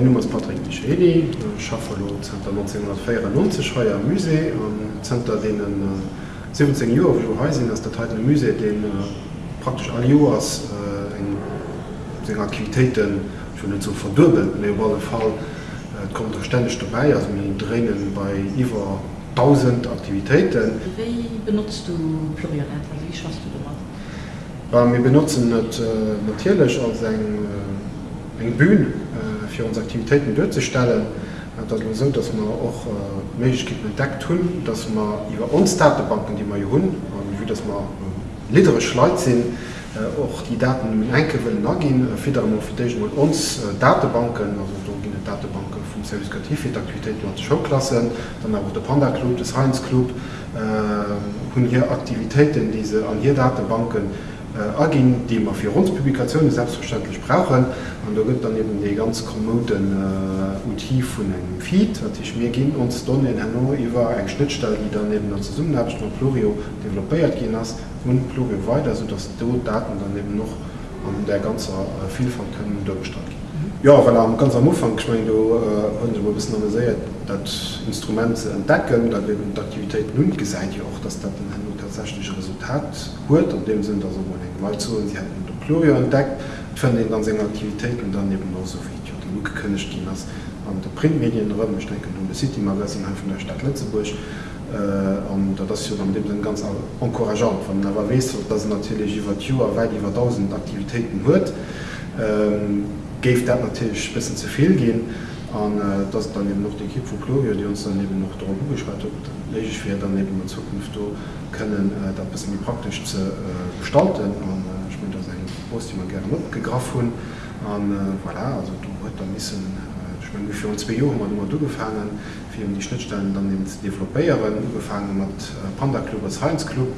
mein Nummer ist Patrick Micheli, schaffe 1994 heuer Muse Center denen 17 Jo Heisinn ass der Teil Muse den äh, praktisch all Joas äh, eng Aktivitäten schon zu verdurbeln alle Fall äh, kommt er ständig dabei also mir drinnen bei Iwer 1000 Aktivitäten. Wie benutzt du Florian wie schaffst du das? Wir benutzen äh, natürlich als eng äh, eng Bühn äh, fir uns Aktivitäten durchzustellen, dat man so, dass man auch äh, Mechgibt entdeckt hunn, dass man iwwer uns Datenbanken, die man hunn an wie das man äh, lidere Schleit sinn, och die Daten enkewen nagin firmofirgen und uns Datenbanken gene Datenbanken vum Servicekativaktivitäten an Showklassen, dann awer der Panda Club, des Heinz Club hunn äh, hier Aktivitäten diese an hier Datenbanken äh, agin, die man für uns Publikationen selbstverständlich brauchen. Und da gibt dann eben die ganz kommoden äh, Uti von einem Feed. Ich mir gehen uns dann in Hanno über ein Schnittstelle die daneben noch zusammen habe ich noch Florio developiert gehen hast und Florio weiter so dass du Daten daneben noch an der ganze äh, Vielfalt können durchgestalten Ja weil am ganz am Anfang ich mein, du äh, bisschen sehr dat Instrument zu entdecken, da eben Aktivität nun gesagt ja auch, dass das ein tatsächlich Resultat. Hurt und dem sind also mal zu sie hätten Chlorio entdeckt. Von den dann Aktivitäten dann eben noch so wie können stehen das an der Printmedien ich denke um City Magazin von der Stadt Lützeburg. Äh, und das dann dem ganz encourageant von aber weißt, dass natürlich über weil über 1000 Aktivitäten hört. Ähm, geft dat natürlich bisschen zu viel gehen an äh, das dann eben noch die Ki Chlorio, die uns dann eben noch darum geschreibt ich schwer dann eben in Zukunft können äh, da bisschen wie praktisch zu äh, gestalten und äh, ich mein, das ein Post die man gerne gegrafen an äh, voilà, also du heute ein bisschen äh, ich mein, für uns zwei Jahre immer du gefangen für die Schnittstellen dann ins Developerieren gefangen hat äh, Panda Club als Heinz Club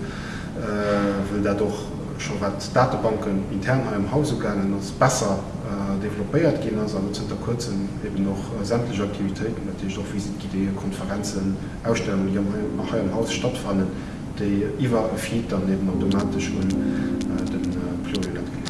äh, will dadurch schon wat Datenbanken intern im Hausegangen uns besser äh, developéiert gehen also sind der kurzen eben noch äh, sämtliche Aktivitäten natürlich auch Visitidee, Konferenzen, Ausstellungen die nach im Haus stattfanden, die IWA feed dann eben automatisch und äh, den äh, Plurilat.